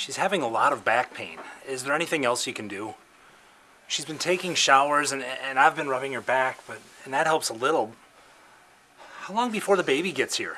She's having a lot of back pain. Is there anything else you can do? She's been taking showers and, and I've been rubbing her back, but and that helps a little. How long before the baby gets here?